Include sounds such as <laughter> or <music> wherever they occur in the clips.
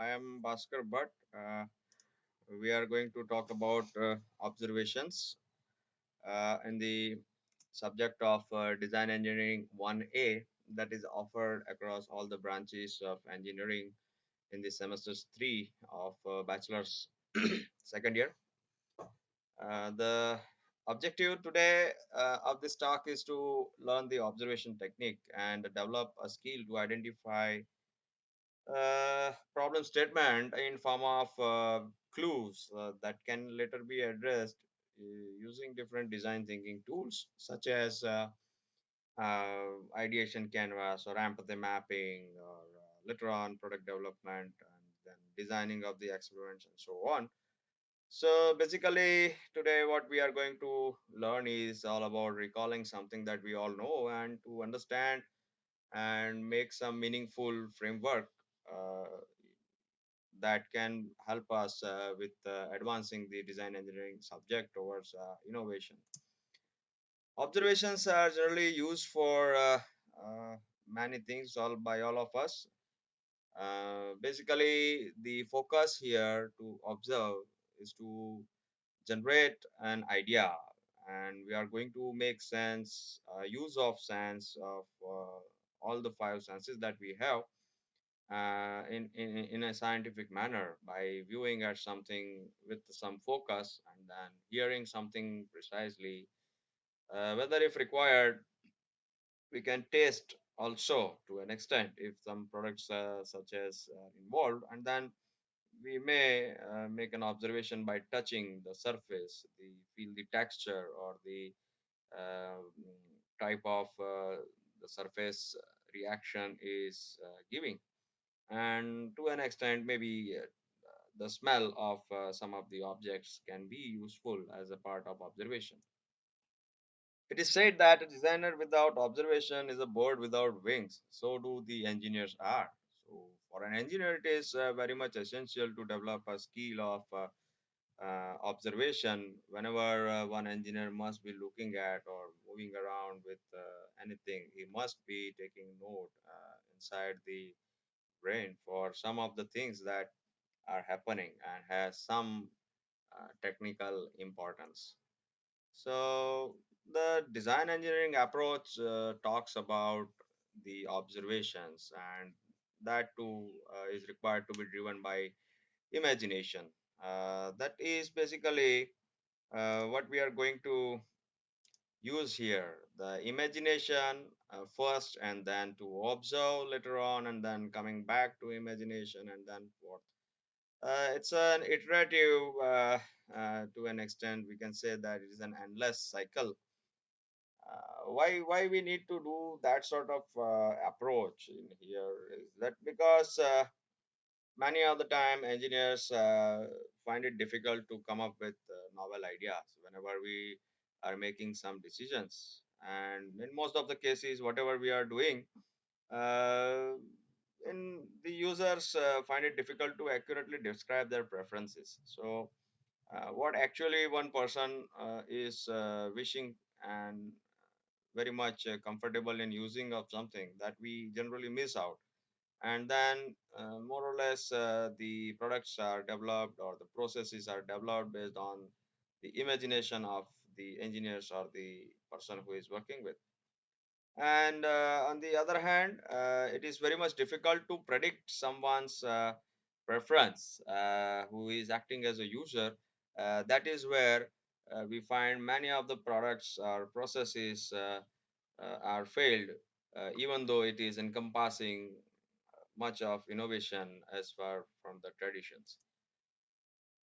I am Bhaskar Bhatt. Uh, we are going to talk about uh, observations uh, in the subject of uh, Design Engineering 1A that is offered across all the branches of engineering in the semesters 3 of uh, bachelor's <clears throat> second year. Uh, the objective today of this talk is to learn the observation technique and develop a skill to identify problem statement in form of uh, clues uh, that can later be addressed uh, using different design thinking tools such as uh, uh, ideation canvas or empathy mapping or uh, later on product development and then designing of the experiments and so on. So basically today what we are going to learn is all about recalling something that we all know and to understand and make some meaningful framework uh, that can help us uh, with uh, advancing the design engineering subject towards uh, innovation. Observations are generally used for uh, uh, many things all by all of us. Uh, basically, the focus here to observe is to generate an idea, and we are going to make sense, uh, use of sense of uh, all the five senses that we have uh, in, in in a scientific manner by viewing at something with some focus and then hearing something precisely uh, whether if required we can taste also to an extent if some products uh, such as uh, involved and then we may uh, make an observation by touching the surface the feel the texture or the uh, type of the surface reaction is giving and to an extent maybe uh, the smell of uh, some of the objects can be useful as a part of observation. It is said that a designer without observation is a bird without wings. So do the engineers are. So for an engineer it is uh, very much essential to develop a skill of uh, uh, observation whenever uh, one engineer must be looking at or moving around with anything. He must be taking note inside the brain for some of the things that are happening and has some uh, technical importance. So the design engineering approach uh, talks about the observations and that too uh, is required to be driven by imagination. Uh, that is basically uh, what we are going to use here. The imagination uh, first and then to observe later on and then coming back to imagination and then forth Uh, it's an iterative, uh, uh, to an extent, we can say that it is an endless cycle. Uh, why why we need to do that sort of uh, approach in here is that because many of the time engineers find it difficult to come up with novel ideas whenever we are making some decisions, and in most of the cases, whatever we are doing. Uh, the users uh, find it difficult to accurately describe their preferences so uh, what actually one person uh, is uh, wishing and very much uh, comfortable in using of something that we generally miss out and then more or less the products are developed or the processes are developed based on the imagination of the engineers or the person who is working with. And uh, on the other hand uh, it is very much difficult to predict someone's uh, preference uh, who is acting as a user. Uh, that is where uh, we find many of the products or processes are failed even though it is encompassing much of innovation as far from the traditions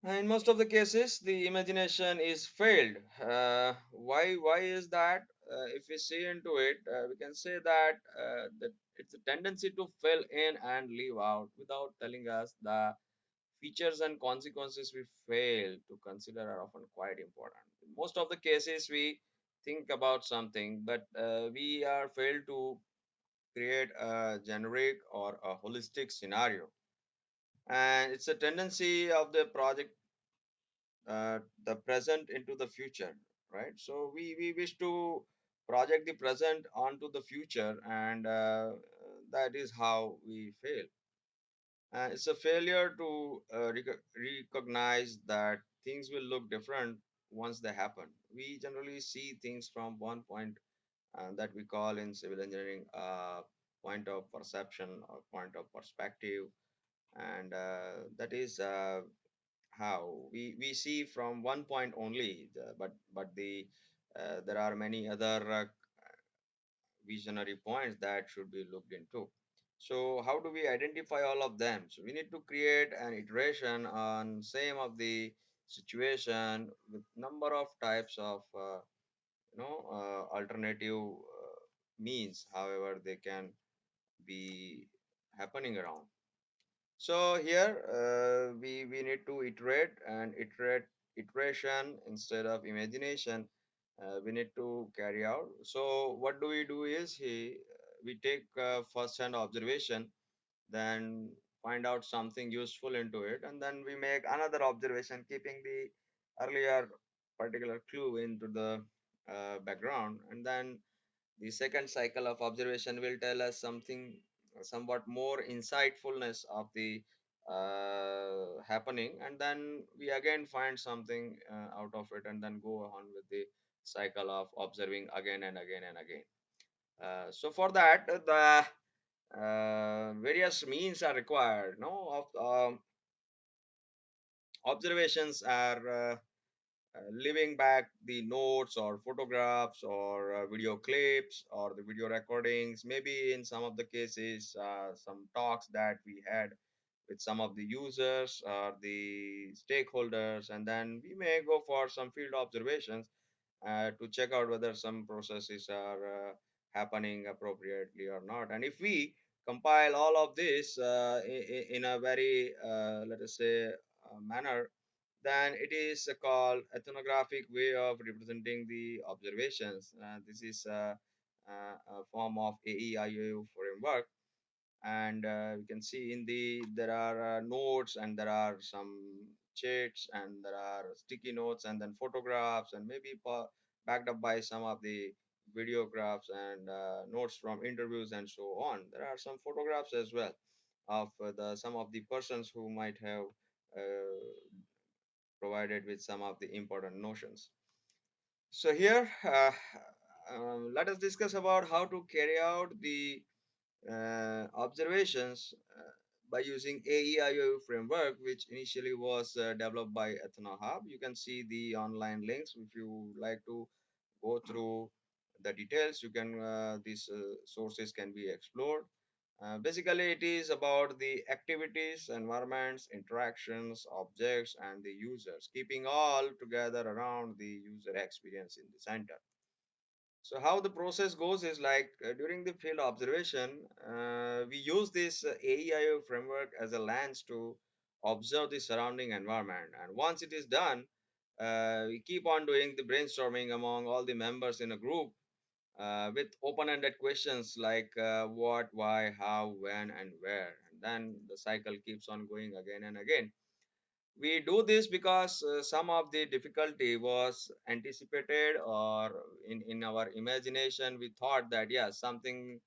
in most of the cases, the imagination is failed. Uh, why? Why is that? Uh, if we see into it, uh, we can say that uh, that it's a tendency to fill in and leave out without telling us the features and consequences we fail to consider are often quite important. In most of the cases, we think about something, but uh, we are failed to create a generic or a holistic scenario. And it's a tendency of the project uh, the present into the future right? So we we wish to project the present onto the future and uh, that is how we fail. Uh, it's a failure to uh, rec- recognize that things will look different once they happen. We generally see things from one point uh, that we call in civil engineering uh, point of perception or point of perspective, and uh, that is uh, how we, we see from one point only. The, but but the uh, there are many other uh, visionary points that should be looked into. So how do we identify all of them? So we need to create an iteration on same of the situation with number of types of uh, you know uh, alternative means, however they can be happening around. So here uh, we we need to iterate and iterate iteration instead of imagination. Uh, we need to carry out. So what do we do is he we take uh, first-hand observation, then find out something useful into it, and then we make another observation, keeping the earlier particular clue into the uh, background, and then the second cycle of observation will tell us something somewhat more insightfulness of the uh, happening, and then we again find something uh, out of it, and then go on with the cycle of observing again and again and again. Uh, so for that, the uh, various means are required. No, of um, observations are uh, leaving back the notes or photographs or uh, video clips or the video recordings. Maybe in some of the cases uh, some talks that we had with some of the users or the stakeholders and then we may go for some field observations uh, to check out whether some processes are uh, happening appropriately or not. And if we compile all of this uh, in, in a very uh, let us say uh, manner then it is uh, called ethnographic way of representing the observations. Uh, this is a, a, a form of AEIO framework, and uh, we can see in the there are uh, notes and there are some chats and there are sticky notes and then photographs and maybe backed up by some of the videographs and uh, notes from interviews and so on. There are some photographs as well of uh, the some of the persons who might have uh, provided with some of the important notions. So here, uh, um, let us discuss about how to carry out the uh, observations uh, by using AEIO framework, which initially was uh, developed by EthnoHub. You can see the online links if you like to go through the details. You can uh, these uh, sources can be explored. Uh, basically, it is about the activities, environments, interactions, objects, and the users, keeping all together around the user experience in the center. So, how the process goes is like uh, during the field observation, uh, we use this uh, AEIO framework as a lens to observe the surrounding environment. And once it is done, uh, we keep on doing the brainstorming among all the members in a group uh, with open-ended questions like uh, what, why, how, when, and where. And then the cycle keeps on going again and again. We do this because uh, some of the difficulty was anticipated or in, in our imagination we thought that yeah, something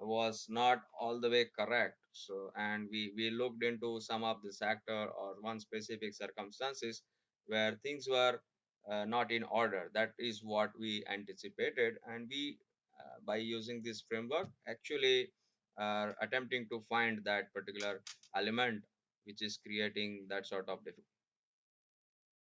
was not all the way correct so and we we looked into some of the sector or one specific circumstances where things were uh, not in order. That is what we anticipated and we uh, by using this framework actually are attempting to find that particular element which is creating that sort of difficulty